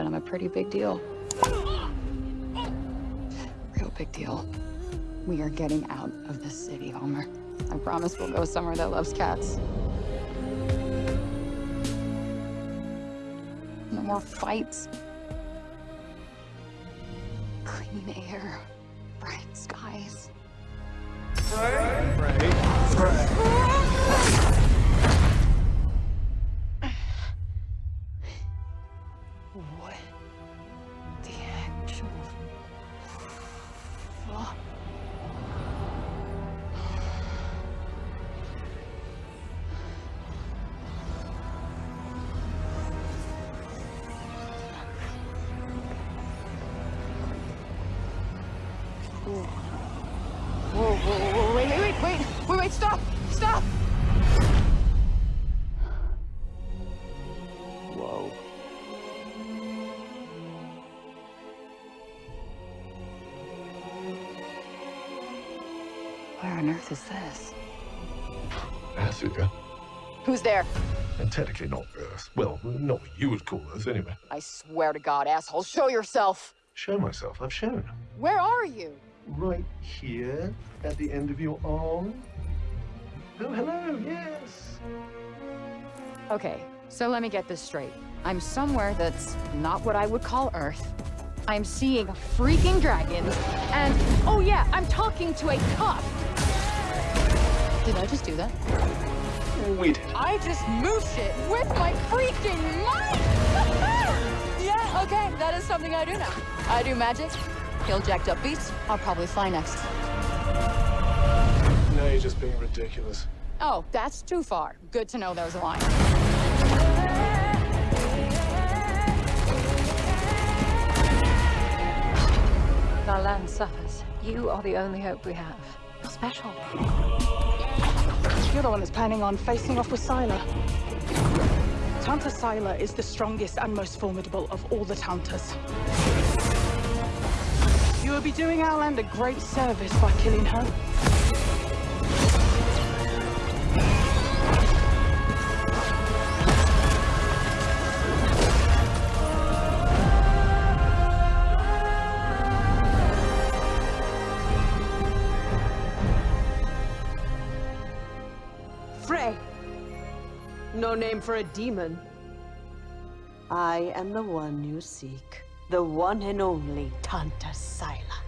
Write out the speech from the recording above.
on a pretty big deal. Real big deal. We are getting out of this city, Homer. I promise we'll go somewhere that loves cats. No more fights. Clean air, bright skies. What the actual fuck? Whoa. Whoa, whoa, wait, wait, wait, wait, wait, wait, stop, stop! Where on earth is this? Athia. Who's there? And technically not Earth. Well, not what you would call Earth, anyway. I swear to God, asshole, show yourself! Show myself. I've shown. Where are you? Right here, at the end of your arm. Oh, hello, yes. Okay, so let me get this straight. I'm somewhere that's not what I would call Earth. I'm seeing freaking dragons, and oh yeah, I'm talking to a cop. Did I just do that? We did. I just moved it with my freaking mind! yeah, okay, that is something I do now. I do magic, kill jacked up beasts, I'll probably fly next. No, you're just being ridiculous. Oh, that's too far. Good to know there's a line. Suffers. You are the only hope we have. You're special. You're the one that's planning on facing off with Sila. Tanta Sila is the strongest and most formidable of all the Tantas. You will be doing our land a great service by killing her. No name for a demon. I am the one you seek. The one and only Tanta Sila.